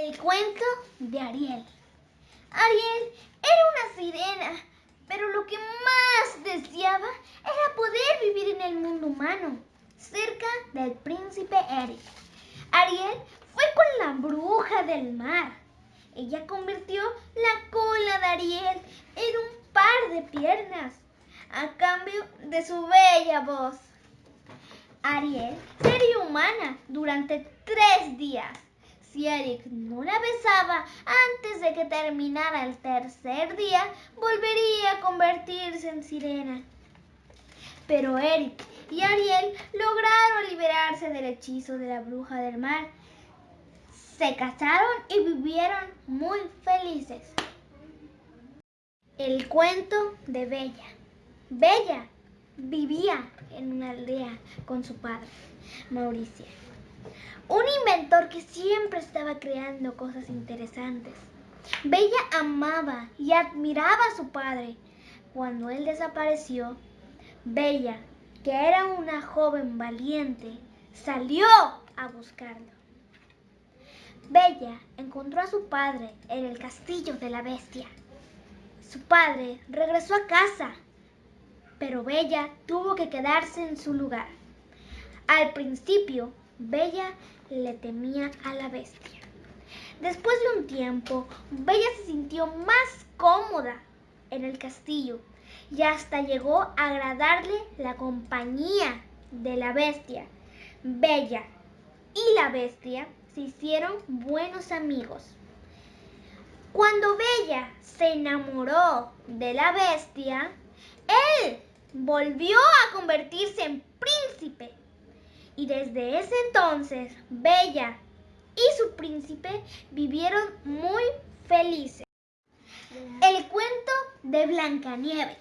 El cuento de Ariel. Ariel era una sirena, pero lo que más deseaba era poder vivir en el mundo humano, cerca del príncipe Eric. Ariel fue con la bruja del mar. Ella convirtió la cola de Ariel en un par de piernas, a cambio de su bella voz. Ariel sería humana durante tres días si Eric no la besaba antes de que terminara el tercer día, volvería a convertirse en sirena. Pero Eric y Ariel lograron liberarse del hechizo de la bruja del mar. Se casaron y vivieron muy felices. El cuento de Bella. Bella vivía en una aldea con su padre, Mauricio. Un inventor que siempre estaba creando cosas interesantes. Bella amaba y admiraba a su padre. Cuando él desapareció, Bella, que era una joven valiente, salió a buscarlo. Bella encontró a su padre en el castillo de la bestia. Su padre regresó a casa, pero Bella tuvo que quedarse en su lugar. Al principio, Bella le temía a la bestia. Después de un tiempo, Bella se sintió más cómoda en el castillo y hasta llegó a agradarle la compañía de la bestia. Bella y la bestia se hicieron buenos amigos. Cuando Bella se enamoró de la bestia, él volvió a convertirse en príncipe y desde ese entonces Bella y su príncipe vivieron muy felices. El cuento de Blancanieves.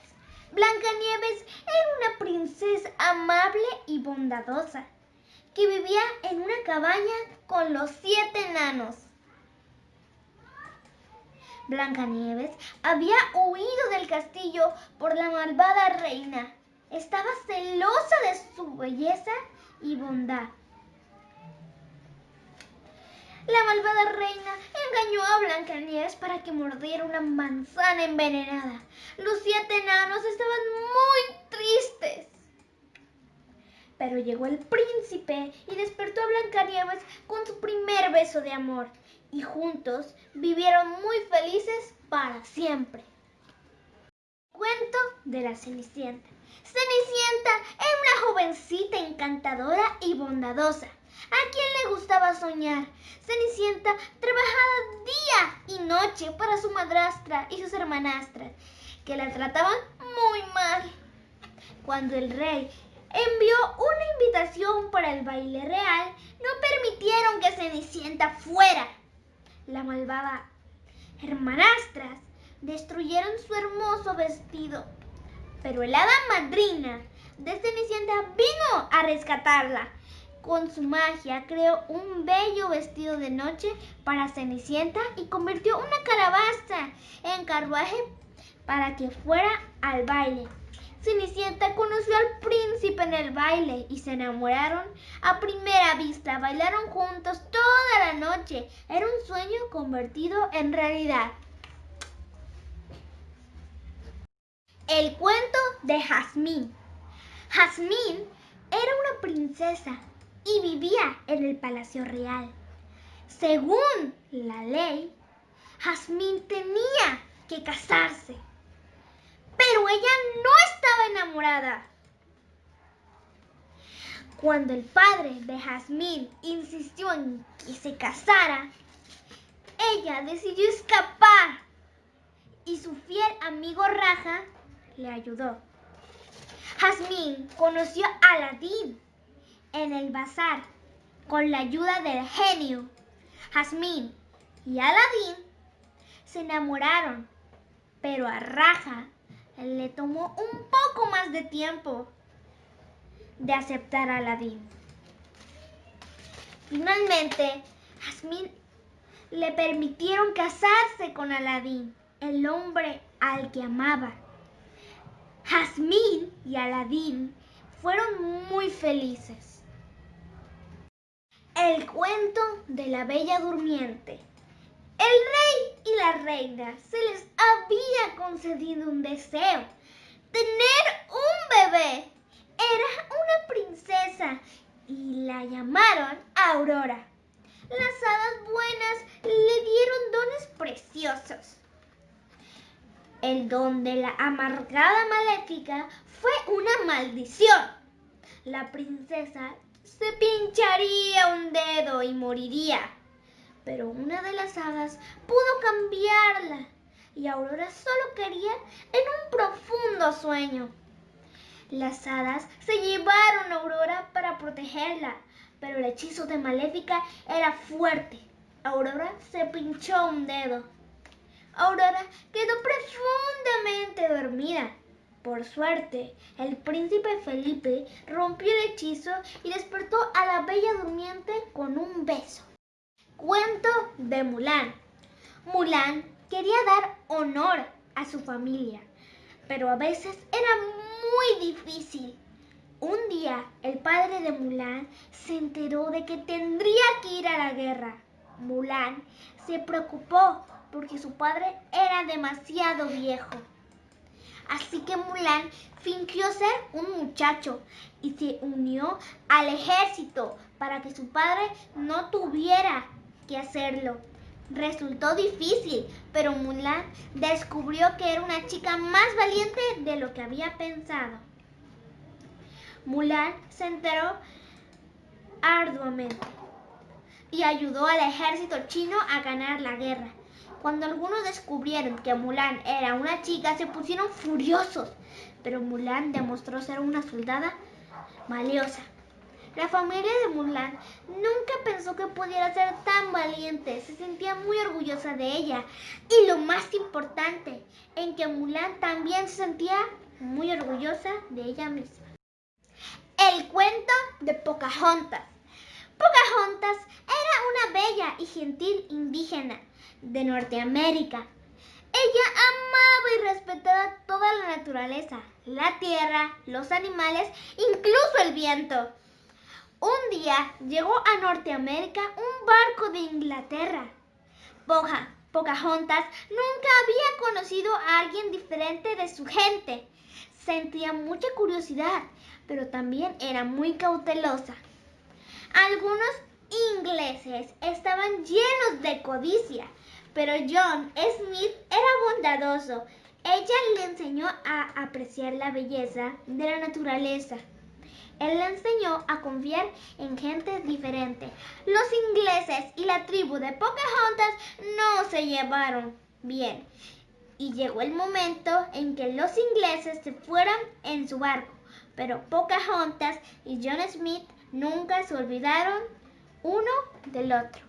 Blancanieves era una princesa amable y bondadosa que vivía en una cabaña con los siete enanos. Blancanieves había huido del castillo por la malvada reina. Estaba celosa de su belleza y bondad. La malvada reina engañó a Blancanieves para que mordiera una manzana envenenada. Los siete enanos estaban muy tristes. Pero llegó el príncipe y despertó a Blancanieves con su primer beso de amor. Y juntos vivieron muy felices para siempre. Cuento de la Cenicienta. Cenicienta jovencita encantadora y bondadosa. ¿A quién le gustaba soñar? Cenicienta trabajaba día y noche para su madrastra y sus hermanastras, que la trataban muy mal. Cuando el rey envió una invitación para el baile real, no permitieron que Cenicienta fuera. La malvada hermanastras destruyeron su hermoso vestido pero el hada madrina de Cenicienta vino a rescatarla. Con su magia creó un bello vestido de noche para Cenicienta y convirtió una calabaza en carruaje para que fuera al baile. Cenicienta conoció al príncipe en el baile y se enamoraron a primera vista. Bailaron juntos toda la noche. Era un sueño convertido en realidad. El cuento de Jazmín. Jazmín era una princesa y vivía en el palacio real. Según la ley, Jazmín tenía que casarse, pero ella no estaba enamorada. Cuando el padre de Jazmín insistió en que se casara, ella decidió escapar y su fiel amigo Raja le ayudó. Jazmín conoció a Aladín en el bazar con la ayuda del genio. Jazmín y Aladín se enamoraron, pero a Raja le tomó un poco más de tiempo de aceptar a Aladín. Finalmente, Jazmín le permitieron casarse con Aladín, el hombre al que amaba. Jazmín y Aladín fueron muy felices. El cuento de la Bella Durmiente. El rey y la reina se les había concedido un deseo, tener un bebé. Era una princesa y la llamaron Aurora. Las hadas buenas le dieron dones preciosos. El don de la amargada maléfica fue una maldición. La princesa se pincharía un dedo y moriría. Pero una de las hadas pudo cambiarla y Aurora solo quería en un profundo sueño. Las hadas se llevaron a Aurora para protegerla, pero el hechizo de Maléfica era fuerte. Aurora se pinchó un dedo. Aurora quedó profundamente dormida. Por suerte, el príncipe Felipe rompió el hechizo y despertó a la bella durmiente con un beso. Cuento de Mulan. Mulan quería dar honor a su familia, pero a veces era muy difícil. Un día, el padre de Mulan se enteró de que tendría que ir a la guerra. Mulan se preocupó porque su padre era demasiado viejo. Así que Mulan fingió ser un muchacho y se unió al ejército para que su padre no tuviera que hacerlo. Resultó difícil, pero Mulan descubrió que era una chica más valiente de lo que había pensado. Mulan se enteró arduamente y ayudó al ejército chino a ganar la guerra. Cuando algunos descubrieron que Mulan era una chica, se pusieron furiosos, pero Mulan demostró ser una soldada valiosa. La familia de Mulan nunca pensó que pudiera ser tan valiente, se sentía muy orgullosa de ella. Y lo más importante, en que Mulan también se sentía muy orgullosa de ella misma. El cuento de Pocahontas. Pocahontas era una bella y gentil indígena de Norteamérica. Ella amaba y respetaba toda la naturaleza, la tierra, los animales, incluso el viento. Un día llegó a Norteamérica un barco de Inglaterra. Poca, Pocahontas nunca había conocido a alguien diferente de su gente. Sentía mucha curiosidad, pero también era muy cautelosa. Algunos ingleses estaban llenos de codicia pero John Smith era bondadoso. Ella le enseñó a apreciar la belleza de la naturaleza. Él le enseñó a confiar en gente diferente. Los ingleses y la tribu de Pocahontas no se llevaron bien. Y llegó el momento en que los ingleses se fueran en su barco. Pero Pocahontas y John Smith nunca se olvidaron uno del otro.